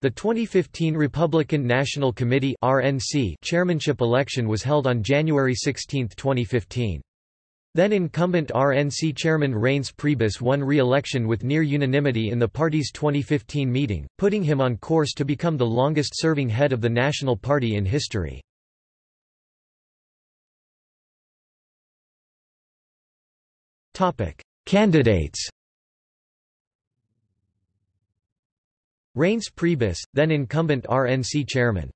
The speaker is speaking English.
The 2015 Republican National Committee (RNC) chairmanship election was held on January 16, 2015. Then incumbent RNC chairman Reince Priebus won re-election with near unanimity in the party's 2015 meeting, putting him on course to become the longest-serving head of the National Party in history. Candidates Reince Priebus, then incumbent RNC chairman